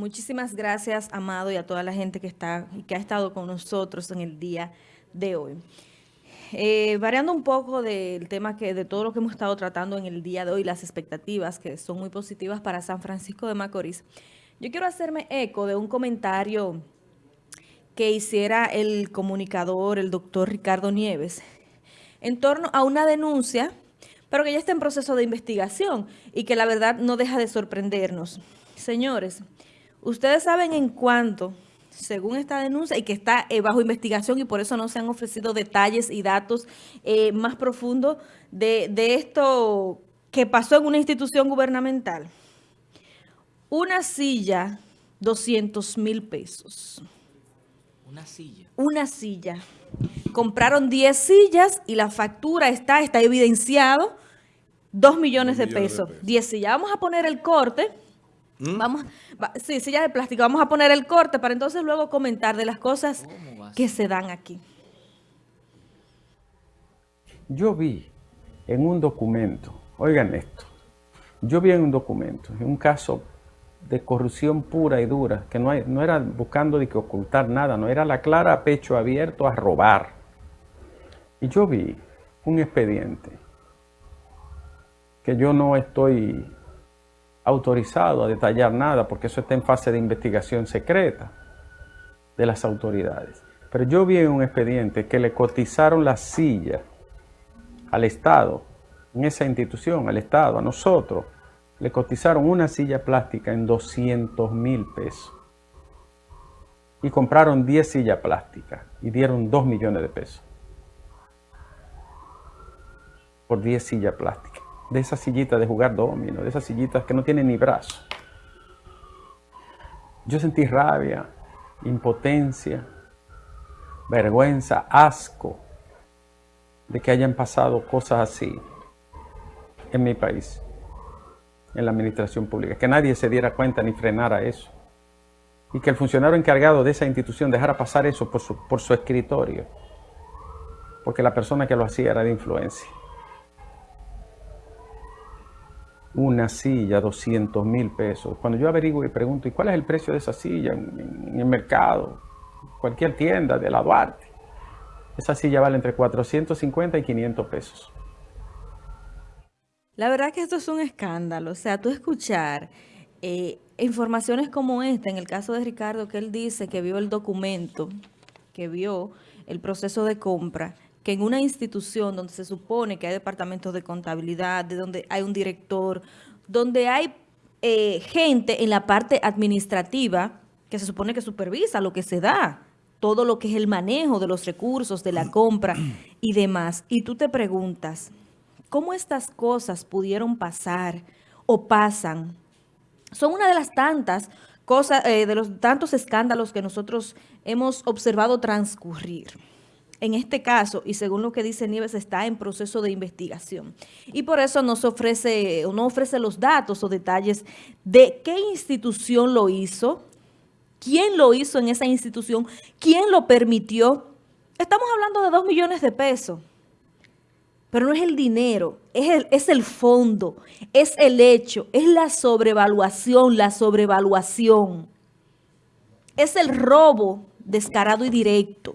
Muchísimas gracias, Amado, y a toda la gente que está que ha estado con nosotros en el día de hoy. Eh, variando un poco del tema que de todo lo que hemos estado tratando en el día de hoy, las expectativas que son muy positivas para San Francisco de Macorís, yo quiero hacerme eco de un comentario que hiciera el comunicador, el doctor Ricardo Nieves, en torno a una denuncia, pero que ya está en proceso de investigación y que la verdad no deja de sorprendernos. Señores, ustedes saben en cuánto, según esta denuncia, y que está eh, bajo investigación y por eso no se han ofrecido detalles y datos eh, más profundos de, de esto que pasó en una institución gubernamental. Una silla, 200 mil pesos. Una silla. Una silla. Compraron 10 sillas y la factura está, está evidenciado, 2 millones, de, pesos. 10 sillas. Vamos a poner el corte. ¿Mm? Vamos, sí, sillas de plástico. Vamos a poner el corte para entonces luego comentar de las cosas que se dan aquí. Yo vi en un documento, oigan esto, yo vi en un documento, en un caso de corrupción pura y dura, que no, hay, no era buscando de que ocultar nada, no era la clara a pecho abierto a robar. Y yo vi un expediente que yo no estoy autorizado a detallar nada porque eso está en fase de investigación secreta de las autoridades. Pero yo vi un expediente que le cotizaron la silla al Estado, en esa institución, al Estado, a nosotros, le cotizaron una silla plástica en 200 mil pesos. Y compraron 10 sillas plásticas y dieron 2 millones de pesos. Por 10 sillas plásticas. De esas sillitas de jugar domino, de esas sillitas que no tienen ni brazo. Yo sentí rabia, impotencia, vergüenza, asco de que hayan pasado cosas así en mi país en la administración pública, que nadie se diera cuenta ni frenara eso. Y que el funcionario encargado de esa institución dejara pasar eso por su, por su escritorio, porque la persona que lo hacía era de influencia. Una silla, 200 mil pesos. Cuando yo averiguo y pregunto, ¿y cuál es el precio de esa silla en, el mercado? Cualquier tienda de la Duarte. Esa silla vale entre 450 y 500 pesos. La verdad que esto es un escándalo. O sea, tú escuchar eh, informaciones como esta, en el caso de Ricardo, que él dice que vio el documento, que vio el proceso de compra, que en una institución donde se supone que hay departamentos de contabilidad, de donde hay un director, donde hay eh, gente en la parte administrativa que se supone que supervisa lo que se da, todo lo que es el manejo de los recursos, de la compra y demás. Y tú te preguntas, cómo estas cosas pudieron pasar o pasan. Son una de las tantas cosas, eh, de los tantos escándalos que nosotros hemos observado transcurrir. En este caso, y según lo que dice Nieves, está en proceso de investigación. Y por eso no ofrece, no ofrece los datos o detalles de qué institución lo hizo, quién lo hizo en esa institución, quién lo permitió. Estamos hablando de dos millones de pesos. Pero no es el dinero, es el, es el fondo, es el hecho, es la sobrevaluación, la sobrevaluación. Es el robo descarado y directo.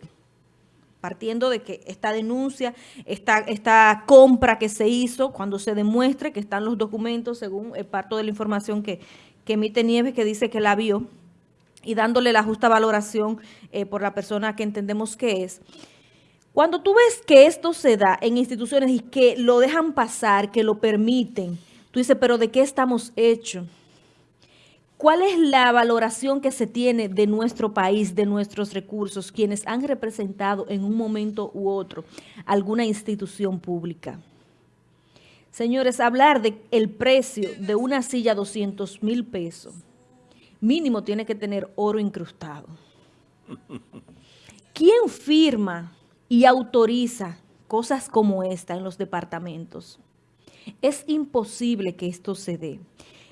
Partiendo de que esta denuncia, esta, esta compra que se hizo, cuando se demuestre que están los documentos, según el parto de la información que, emite Nieves, que dice que la vio, y dándole la justa valoración eh, por la persona que entendemos que es, cuando tú ves que esto se da en instituciones y que lo dejan pasar, que lo permiten, tú dices, pero ¿de qué estamos hechos? ¿Cuál es la valoración que se tiene de nuestro país, de nuestros recursos, quienes han representado en un momento u otro alguna institución pública? Señores, hablar de el precio de una silla 200 mil pesos, mínimo tiene que tener oro incrustado. ¿Quién firma y autoriza cosas como esta en los departamentos, es imposible que esto se dé.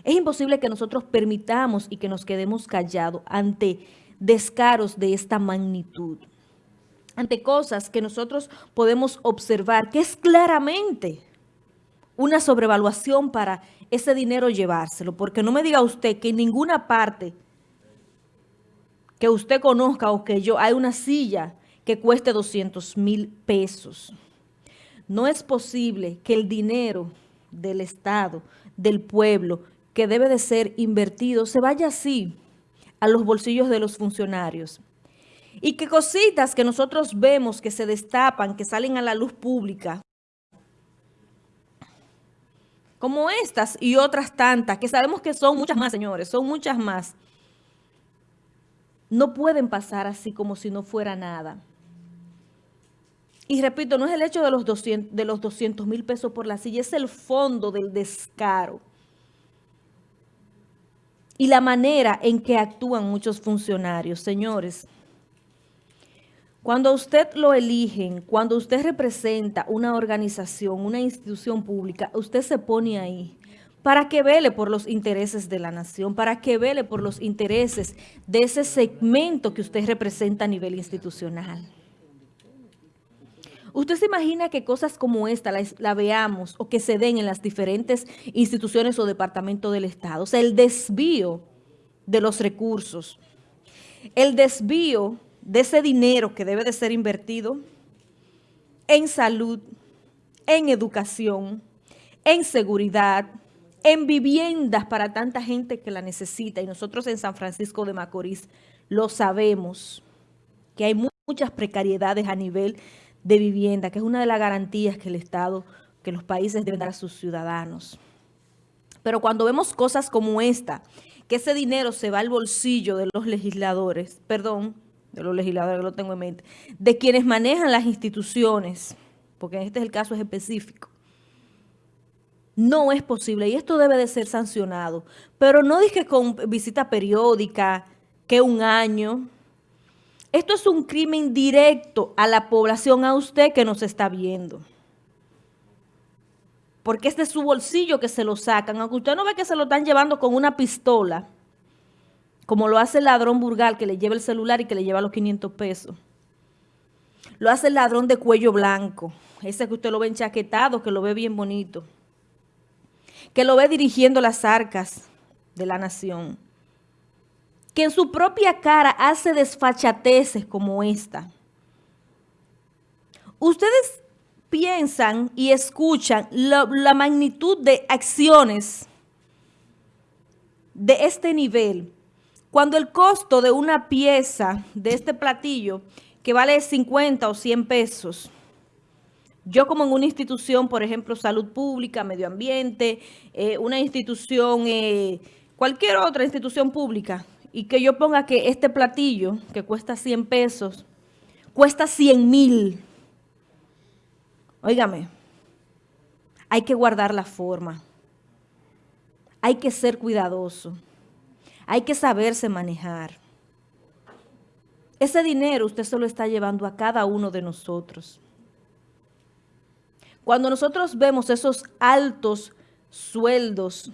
Es imposible que nosotros permitamos y que nos quedemos callados ante descaros de esta magnitud, ante cosas que nosotros podemos observar, que es claramente una sobrevaluación para ese dinero llevárselo, porque no me diga usted que en ninguna parte que usted conozca o que yo, hay una silla que cueste 200 mil pesos. No es posible que el dinero del Estado, del pueblo, que debe de ser invertido, se vaya así a los bolsillos de los funcionarios. Y que cositas que nosotros vemos que se destapan, que salen a la luz pública, como estas y otras tantas, que sabemos que son muchas más, señores, son muchas más, no pueden pasar así como si no fuera nada. Y repito, no es el hecho de los 200 de los 200 mil pesos por la silla, es el fondo del descaro. Y la manera en que actúan muchos funcionarios, señores. Cuando usted lo eligen, cuando usted representa una organización, una institución pública, usted se pone ahí para que vele por los intereses de la nación, para que vele por los intereses de ese segmento que usted representa a nivel institucional. ¿Usted se imagina que cosas como esta la, veamos o que se den en las diferentes instituciones o departamentos del Estado? O sea, el desvío de los recursos, el desvío de ese dinero que debe de ser invertido en salud, en educación, en seguridad, en viviendas para tanta gente que la necesita. Y nosotros en San Francisco de Macorís lo sabemos, que hay muchas precariedades a nivel de vivienda, que es una de las garantías que el Estado, que los países deben dar a sus ciudadanos. Pero cuando vemos cosas como esta, que ese dinero se va al bolsillo de los legisladores, perdón, de los legisladores que lo tengo en mente, de quienes manejan las instituciones, porque este es el caso específico, no es posible y esto debe de ser sancionado. Pero no dije con visita periódica, que un año. Esto es un crimen directo a la población, a usted que nos está viendo. Porque es de su bolsillo que se lo sacan. Aunque usted no ve que se lo están llevando con una pistola, como lo hace el ladrón burgal que le lleva el celular y que le lleva los 500 pesos. Lo hace el ladrón de cuello blanco, ese que usted lo ve enchaquetado, que lo ve bien bonito que lo ve dirigiendo las arcas de la nación, que en su propia cara hace desfachateces como esta. Ustedes piensan y escuchan la, magnitud de acciones de este nivel, cuando el costo de una pieza de este platillo, que vale 50 o 100 pesos, yo como en una institución, por ejemplo, salud pública, medio ambiente, eh, una institución, eh, cualquier otra institución pública, y que yo ponga que este platillo, que cuesta 100 pesos, cuesta 100 mil. Óigame, hay que guardar la forma. Hay que ser cuidadoso. Hay que saberse manejar. Ese dinero usted se lo está llevando a cada uno de nosotros. Cuando nosotros vemos esos altos sueldos,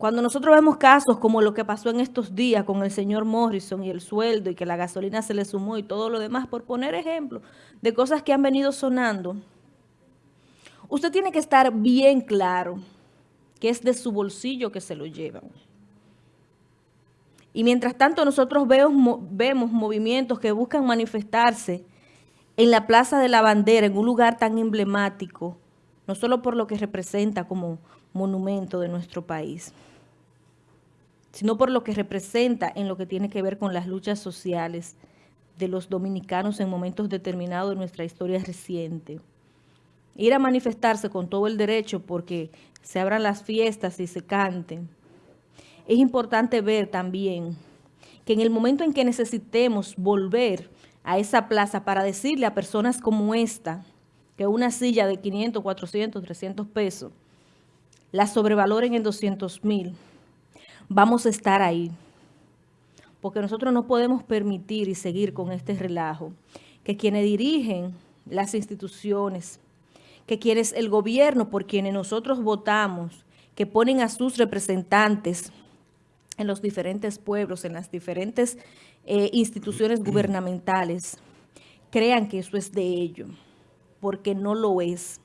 cuando nosotros vemos casos como lo que pasó en estos días con el señor Morrison y el sueldo y que la gasolina se le sumó y todo lo demás, por poner ejemplo de cosas que han venido sonando, usted tiene que estar bien claro que es de su bolsillo que se lo llevan. Y mientras tanto nosotros vemos, movimientos que buscan manifestarse en la Plaza de la Bandera, en un lugar tan emblemático, no solo por lo que representa como monumento de nuestro país, sino por lo que representa en lo que tiene que ver con las luchas sociales de los dominicanos en momentos determinados de nuestra historia reciente. Ir a manifestarse con todo el derecho porque se abran las fiestas y se canten. Es importante ver también que en el momento en que necesitemos volver a esa plaza para decirle a personas como esta que una silla de 500, 400, 300 pesos la sobrevaloren en 200 mil, vamos a estar ahí. Porque nosotros no podemos permitir y seguir con este relajo. Que quienes dirigen las instituciones, que quienes el gobierno por quienes nosotros votamos, que ponen a sus representantes en los diferentes pueblos, en las diferentes eh, instituciones gubernamentales crean que eso es de ellos, porque no lo es.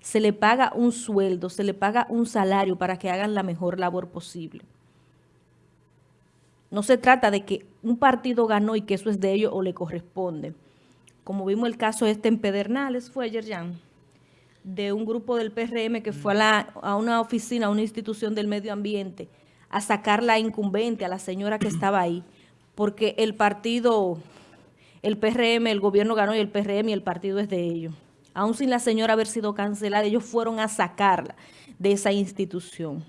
Se le paga un sueldo, se le paga un salario para que hagan la mejor labor posible. No se trata de que un partido ganó y que eso es de ellos o le corresponde. Como vimos el caso este en Pedernales, fue ayer de un grupo del PRM que fue a, la, a una oficina, a una institución del medio ambiente, a sacar la incumbente, a la señora que estaba ahí, porque el partido, el PRM, el gobierno ganó y el PRM y el partido es de ellos. Aún sin la señora haber sido cancelada, ellos fueron a sacarla de esa institución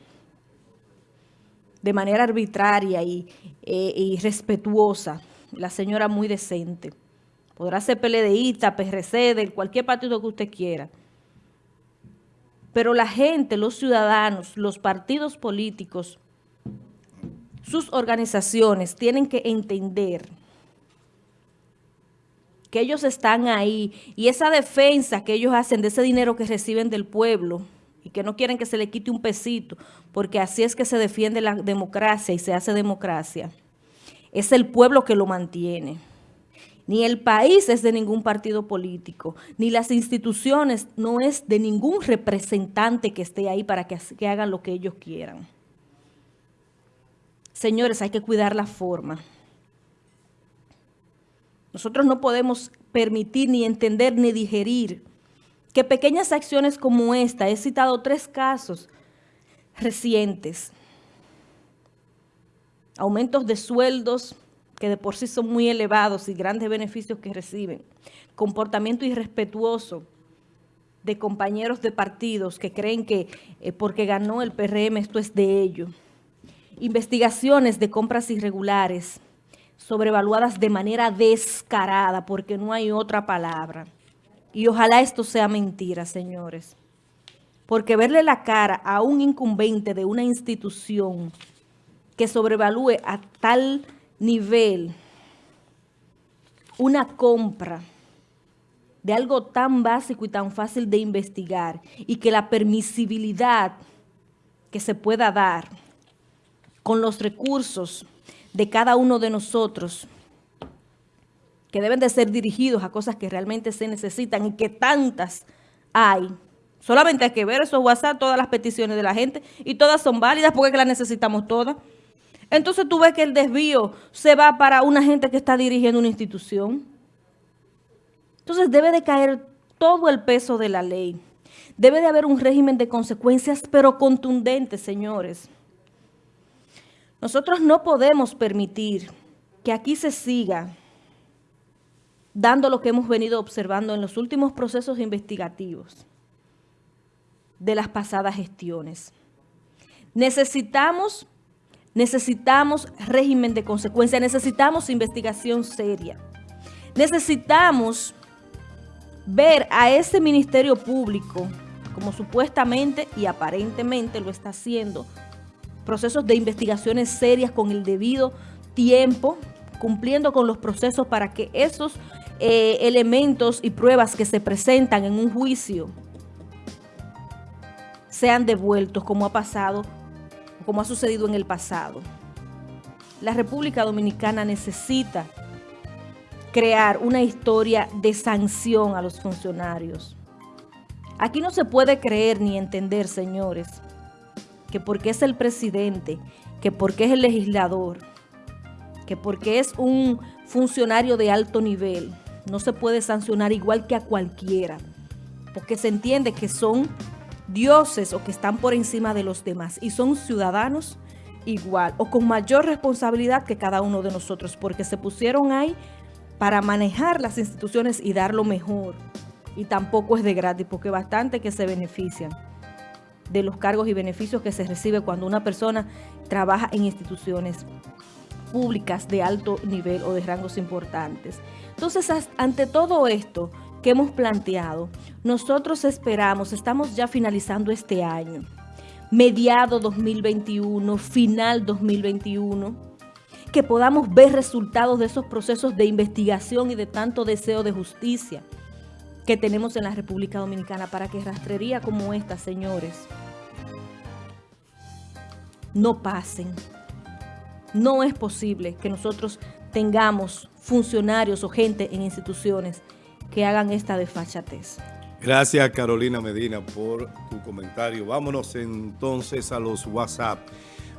de manera arbitraria y, eh, respetuosa. La señora muy decente. Podrá ser PLDista, PRC, de cualquier partido que usted quiera. Pero la gente, los ciudadanos, los partidos políticos, sus organizaciones tienen que entender que ellos están ahí y esa defensa que ellos hacen de ese dinero que reciben del pueblo y que no quieren que se le quite un pesito, porque así es que se defiende la democracia y se hace democracia. Es el pueblo que lo mantiene. Ni el país es de ningún partido político, ni las instituciones no es de ningún representante que esté ahí para que, que hagan lo que ellos quieran. Señores, hay que cuidar la forma. Nosotros no podemos permitir, ni entender, ni digerir que pequeñas acciones como esta, he citado tres casos recientes, aumentos de sueldos que de por sí son muy elevados y grandes beneficios que reciben, comportamiento irrespetuoso de compañeros de partidos que creen que eh, porque ganó el PRM esto es de ellos, investigaciones de compras irregulares, sobrevaluadas de manera descarada, porque no hay otra palabra, y ojalá esto sea mentira, señores. Porque verle la cara a un incumbente de una institución que sobrevalúe a tal nivel una compra de algo tan básico y tan fácil de investigar y que la permisibilidad que se pueda dar con los recursos de cada uno de nosotros que deben de ser dirigidos a cosas que realmente se necesitan y que tantas hay. Solamente hay que ver esos WhatsApp, todas las peticiones de la gente, y todas son válidas porque las necesitamos todas. Entonces tú ves que el desvío se va para una gente que está dirigiendo una institución. Entonces debe de caer todo el peso de la ley. Debe de haber un régimen de consecuencias, pero contundentes, señores. Nosotros no podemos permitir que aquí se siga dando lo que hemos venido observando en los últimos procesos investigativos de las pasadas gestiones. Necesitamos, necesitamos régimen de consecuencia, necesitamos investigación seria. Necesitamos ver a ese Ministerio Público, como supuestamente y aparentemente lo está haciendo, procesos de investigaciones serias con el debido tiempo, cumpliendo con los procesos para que esos eh, elementos y pruebas que se presentan en un juicio sean devueltos como ha pasado, como ha sucedido en el pasado. La República Dominicana necesita crear una historia de sanción a los funcionarios. Aquí no se puede creer ni entender, señores, que porque es el presidente, que porque es el legislador, que porque es un funcionario de alto nivel, no se puede sancionar igual que a cualquiera, porque se entiende que son dioses o que están por encima de los demás y son ciudadanos igual o con mayor responsabilidad que cada uno de nosotros, porque se pusieron ahí para manejar las instituciones y dar lo mejor. Y tampoco es de gratis, porque bastante que se benefician de los cargos y beneficios que se recibe cuando una persona trabaja en instituciones públicas de alto nivel o de rangos importantes. Entonces, ante todo esto que hemos planteado, nosotros esperamos, estamos ya finalizando este año, mediado 2021, final 2021, que podamos ver resultados de esos procesos de investigación y de tanto deseo de justicia que tenemos en la República Dominicana para que rastrería como esta, señores, no pasen. No es posible que nosotros tengamos funcionarios o gente en instituciones que hagan esta desfachatez. Gracias Carolina Medina por tu comentario. Vámonos entonces a los WhatsApp.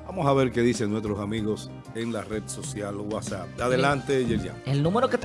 Vamos a ver qué dicen nuestros amigos en la red social WhatsApp. Adelante, Yerian. El número que